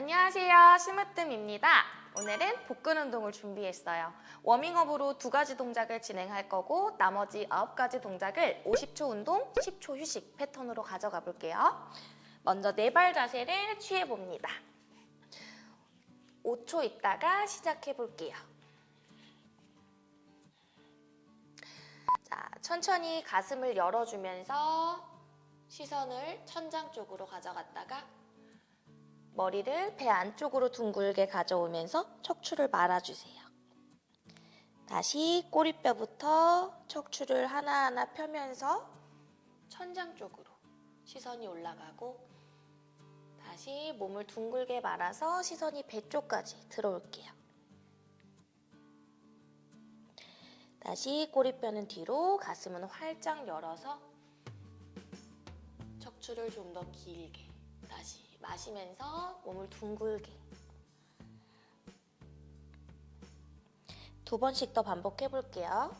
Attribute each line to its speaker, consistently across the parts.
Speaker 1: 안녕하세요. 심으뜸입니다. 오늘은 복근 운동을 준비했어요. 워밍업으로 두 가지 동작을 진행할 거고 나머지 아홉 가지 동작을 50초 운동, 10초 휴식 패턴으로 가져가 볼게요. 먼저 네 발 자세를 취해 봅니다. 5초 있다가 시작해 볼게요. 자, 천천히 가슴을 열어주면서 시선을 천장 쪽으로 가져갔다가 머리를 배 안쪽으로 둥글게 가져오면서 척추를 말아주세요. 다시 꼬리뼈부터 척추를 하나하나 펴면서 천장 쪽으로 시선이 올라가고 다시 몸을 둥글게 말아서 시선이 배 쪽까지 들어올게요. 다시 꼬리뼈는 뒤로 가슴은 활짝 열어서 척추를 좀 더 길게 다시 마시면서 몸을 둥글게 두 번씩 더 반복해 볼게요.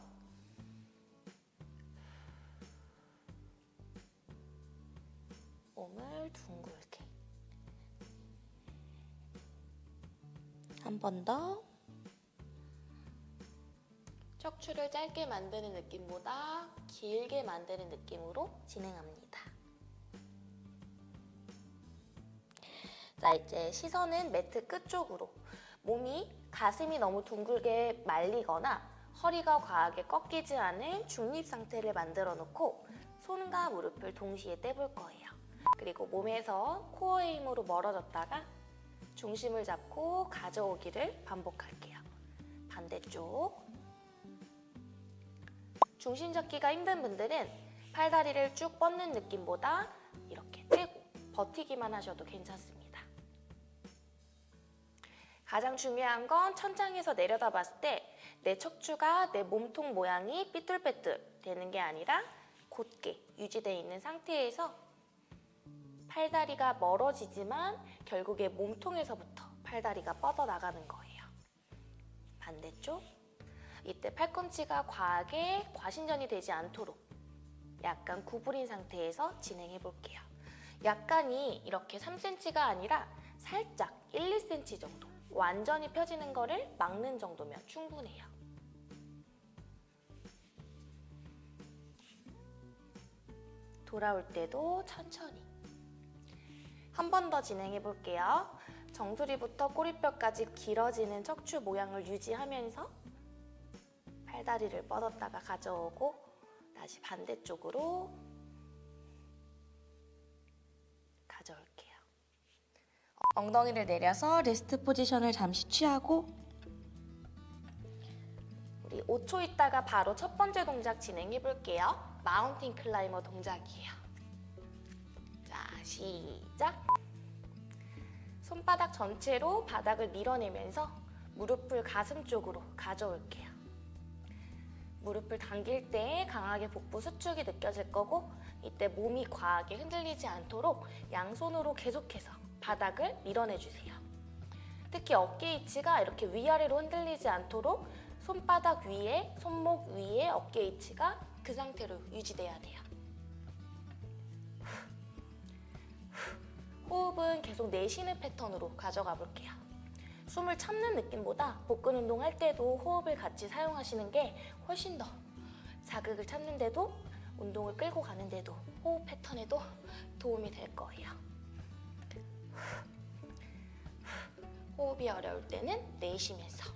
Speaker 1: 몸을 둥글게 한 번 더 척추를 짧게 만드는 느낌보다 길게 만드는 느낌으로 진행합니다. 자, 이제 시선은 매트 끝쪽으로. 몸이 가슴이 너무 둥글게 말리거나 허리가 과하게 꺾이지 않은 중립 상태를 만들어 놓고 손과 무릎을 동시에 떼볼 거예요. 그리고 몸에서 코어의 힘으로 멀어졌다가 중심을 잡고 가져오기를 반복할게요. 반대쪽. 중심 잡기가 힘든 분들은 팔다리를 쭉 뻗는 느낌보다 이렇게 떼고 버티기만 하셔도 괜찮습니다. 가장 중요한 건 천장에서 내려다 봤을 때 내 척추가 내 몸통 모양이 삐뚤빼뚤 되는 게 아니라 곧게 유지되어 있는 상태에서 팔다리가 멀어지지만 결국에 몸통에서부터 팔다리가 뻗어나가는 거예요. 반대쪽. 이때 팔꿈치가 과하게 과신전이 되지 않도록 약간 구부린 상태에서 진행해 볼게요. 약간이 이렇게 3cm가 아니라 살짝 1, 2cm 정도 완전히 펴지는 거를 막는 정도면 충분해요. 돌아올 때도 천천히 한 번 더 진행해 볼게요. 정수리부터 꼬리뼈까지 길어지는 척추 모양을 유지하면서 팔다리를 뻗었다가 가져오고 다시 반대쪽으로 엉덩이를 내려서 레스트 포지션을 잠시 취하고 우리 5초 있다가 바로 첫 번째 동작 진행해 볼게요. 마운틴 클라이머 동작이에요. 자, 시작! 손바닥 전체로 바닥을 밀어내면서 무릎을 가슴 쪽으로 가져올게요. 무릎을 당길 때 강하게 복부 수축이 느껴질 거고 이때 몸이 과하게 흔들리지 않도록 양손으로 계속해서 바닥을 밀어내주세요. 특히 어깨 위치가 이렇게 위아래로 흔들리지 않도록 손바닥 위에, 손목 위에 어깨 위치가 그 상태로 유지돼야 돼요. 호흡은 계속 내쉬는 패턴으로 가져가 볼게요. 숨을 참는 느낌보다 복근 운동할 때도 호흡을 같이 사용하시는 게 훨씬 더 자극을 찾는데도 운동을 끌고 가는데도 호흡 패턴에도 도움이 될 거예요. 호흡이 어려울 때는 내쉬면서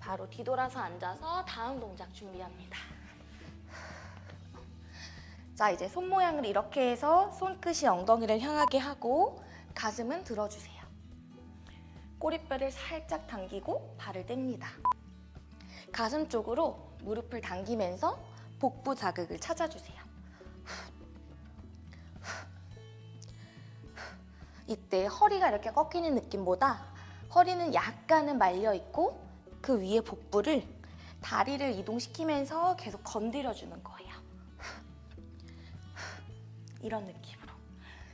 Speaker 1: 바로 뒤돌아서 앉아서 다음 동작 준비합니다. 자, 이제 손 모양을 이렇게 해서 손끝이 엉덩이를 향하게 하고 가슴은 들어주세요. 꼬리뼈를 살짝 당기고 발을 뗍니다. 가슴 쪽으로 무릎을 당기면서 복부 자극을 찾아주세요. 이때 허리가 이렇게 꺾이는 느낌보다 허리는 약간은 말려 있고 그 위에 복부를 다리를 이동시키면서 계속 건드려주는 거예요. 이런 느낌으로.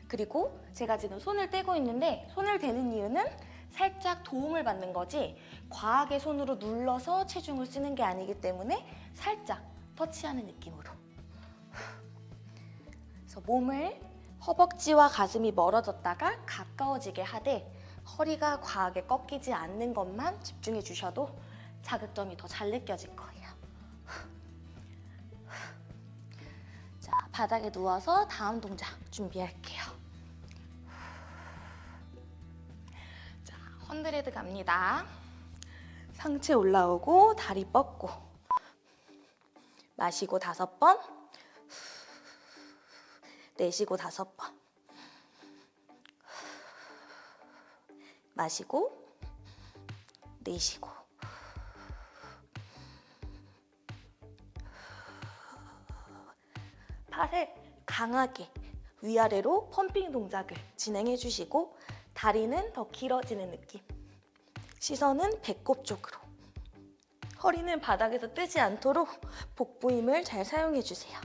Speaker 1: 그리고 제가 지금 손을 떼고 있는데 손을 대는 이유는 살짝 도움을 받는 거지 과하게 손으로 눌러서 체중을 쓰는 게 아니기 때문에 살짝 터치하는 느낌으로. 그래서 몸을 허벅지와 가슴이 멀어졌다가 가까워지게 하되 허리가 과하게 꺾이지 않는 것만 집중해 주셔도 자극점이 더 잘 느껴질 거예요. 자, 바닥에 누워서 다음 동작 준비할게요. 자, 헌드레드 갑니다. 상체 올라오고 다리 뻗고 마시고 다섯 번 내쉬고 다섯 번. 마시고 내쉬고. 팔을 강하게 위아래로 펌핑 동작을 진행해 주시고 다리는 더 길어지는 느낌. 시선은 배꼽 쪽으로. 허리는 바닥에서 뜨지 않도록 복부 힘을 잘 사용해 주세요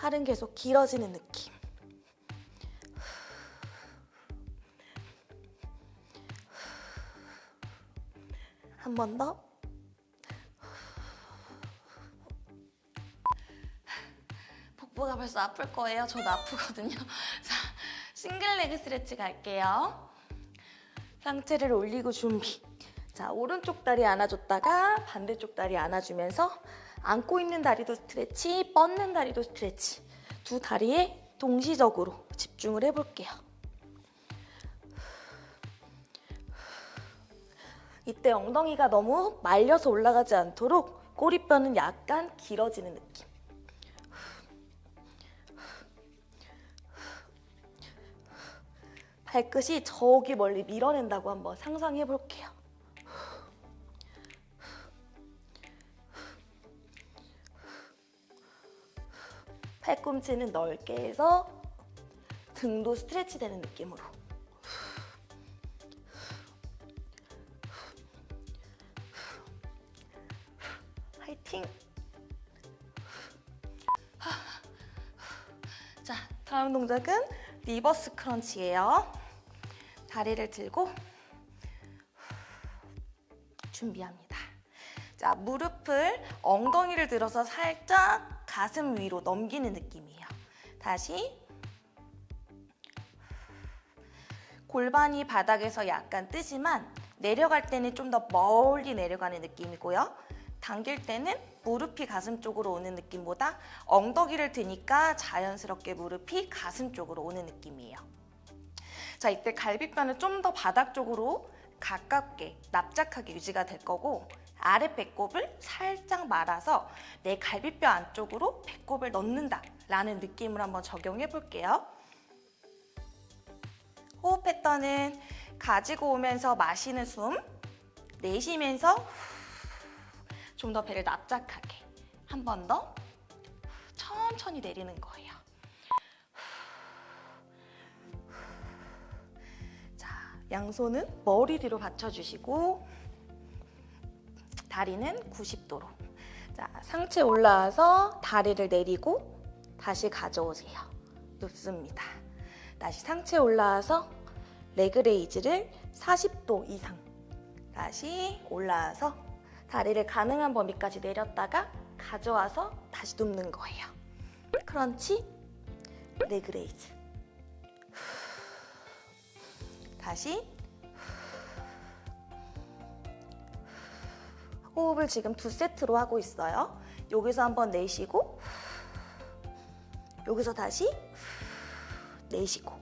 Speaker 1: 팔은 계속 길어지는 느낌 한 번 더. 복부가 벌써 아플 거예요. 저도 아프거든요. 자, 싱글 레그 스트레치 갈게요. 상체를 올리고 준비. 자, 오른쪽 다리 안아줬다가 반대쪽 다리 안아주면서 안고 있는 다리도 스트레치, 뻗는 다리도 스트레치. 두 다리에 동시적으로 집중을 해볼게요. 이때 엉덩이가 너무 말려서 올라가지 않도록 꼬리뼈는 약간 길어지는 느낌. 발끝이 저기 멀리 밀어낸다고 한번 상상해 볼게요. 팔꿈치는 넓게 해서 등도 스트레치 되는 느낌으로. 화이팅! 자, 다음 동작은 reverse crunch예요. 다리를 들고 준비합니다. 자, 무릎을 엉덩이를 들어서 살짝 가슴 위로 넘기는. 다시 골반이 바닥에서 약간 뜨지만 내려갈 때는 좀 더 멀리 내려가는 느낌이고요. 당길 때는 무릎이 가슴 쪽으로 오는 느낌보다 엉덩이를 드니까 자연스럽게 무릎이 가슴 쪽으로 오는 느낌이에요. 자, 이때 갈비뼈는 좀 더 바닥 쪽으로 가깝게 납작하게 유지가 될 거고 아래 배꼽을 살짝 말아서 내 갈비뼈 안쪽으로 배꼽을 넣는다 라는 느낌을 한번 적용해 볼게요. 호흡 패턴은 가지고 오면서 마시는 숨, 내쉬면서 좀 더 배를 납작하게 한 번 더 천천히 내리는 거예요. 자, 양손은 머리 뒤로 받쳐주시고 다리는 90도로. 자, 상체 올라와서 다리를 내리고 다시 가져오세요. 눕습니다. 다시 상체 올라와서 leg raise를 40도 이상 다시 올라와서 다리를 가능한 범위까지 내렸다가 가져와서 다시 눕는 거예요. Crunch, leg raise. 다시 호흡을 지금 두 세트로 하고 있어요. 여기서 한번 내쉬고 여기서 다시 내쉬고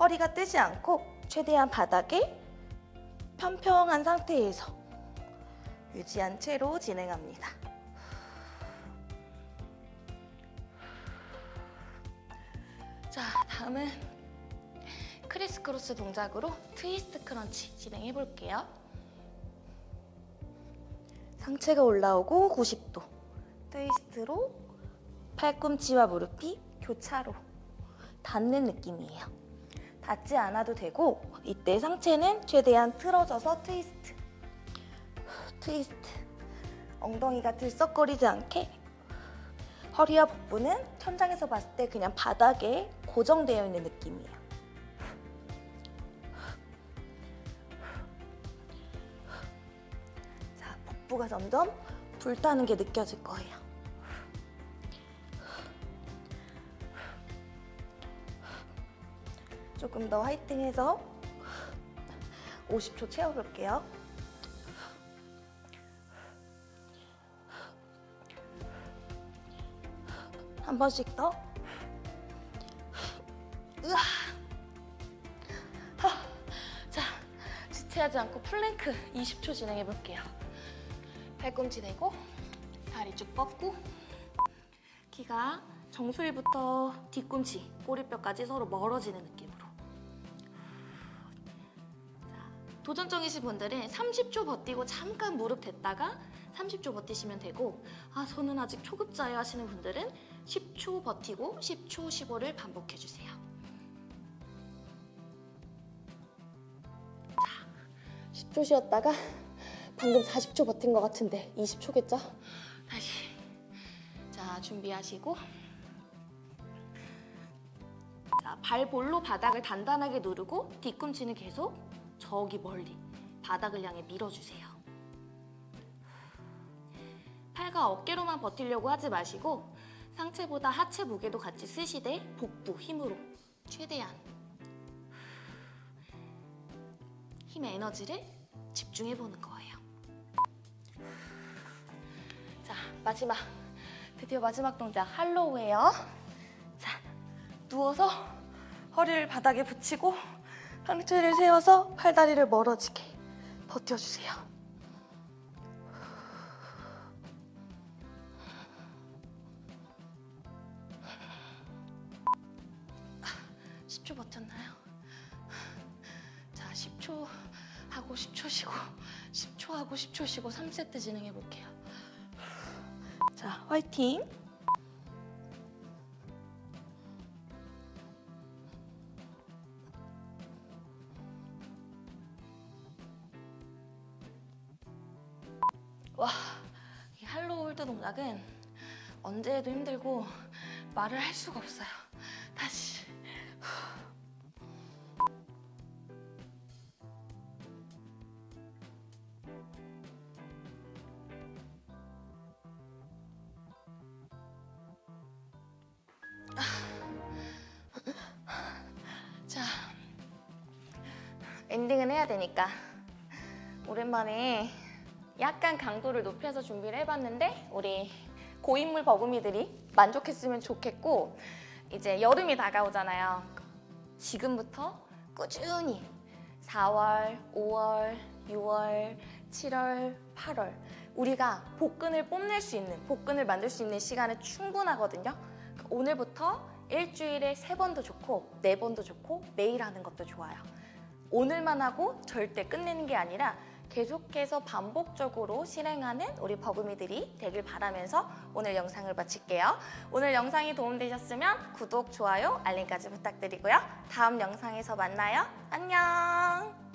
Speaker 1: 허리가 뜨지 않고 최대한 바닥에 평평한 상태에서 유지한 채로 진행합니다. 자, 다음은 criss cross 동작으로 twist crunch 진행해 볼게요. 상체가 올라오고 90도 트위스트로 팔꿈치와 무릎이 교차로 닿는 느낌이에요. 닿지 않아도 되고 이때 상체는 최대한 틀어져서 트위스트 트위스트 엉덩이가 들썩거리지 않게 허리와 복부는 천장에서 봤을 때 그냥 바닥에 고정되어 있는 느낌이에요. 자, 복부가 점점 불타는 게 느껴질 거예요. 조금 더 화이팅해서 50초 채워볼게요. 한 번씩 더. 으아. 하. 자, 지체하지 않고 플랭크 20초 진행해 볼게요. 팔꿈치 대고 다리 쭉 뻗고 키가 정수리부터 뒤꿈치, 꼬리뼈까지 서로 멀어지는 느낌 도전적이신 분들은 30초 버티고 잠깐 무릎 댔다가 30초 버티시면 되고 아 저는 아직 초급자예요 하시는 분들은 10초 버티고 10초 15를 반복해 주세요. 자, 10초 쉬었다가 방금 40초 버틴 것 같은데 20초겠죠? 다시 자 준비하시고 자, 발 볼로 바닥을 단단하게 누르고 뒤꿈치는 계속 저기 멀리 바닥을 향해 밀어주세요. 팔과 어깨로만 버티려고 하지 마시고 상체보다 하체 무게도 같이 쓰시되 복부 힘으로 최대한 힘의 에너지를 집중해 보는 거예요. 자, 마지막 드디어 마지막 동작 할로우예요. 자, 누워서 허리를 바닥에 붙이고 상체를 세워서 팔다리를 멀어지게 버텨주세요. 10초 버텼나요? 자, 10초 하고 10초 쉬고 10초 하고 10초 쉬고 3세트 진행해 볼게요. 자, 화이팅! 해도 힘들고 말을 할 수가 없어요. 다시. 자, 엔딩은 해야 되니까 오랜만에 약간 강도를 높여서 준비를 해봤는데 우리 고인물 버금이들이 만족했으면 좋겠고 이제 여름이 다가오잖아요. 지금부터 꾸준히 4월, 5월, 6월, 7월, 8월 우리가 복근을 뽐낼 수 있는 복근을 만들 수 있는 시간은 충분하거든요. 오늘부터 일주일에 세 번도 좋고 네 번도 좋고 매일 하는 것도 좋아요. 오늘만 하고 절대 끝내는 게 아니라 계속해서 반복적으로 실행하는 우리 버금이들이 되길 바라면서 오늘 영상을 마칠게요. 오늘 영상이 도움되셨으면 구독, 좋아요, 알림까지 부탁드리고요. 다음 영상에서 만나요. 안녕!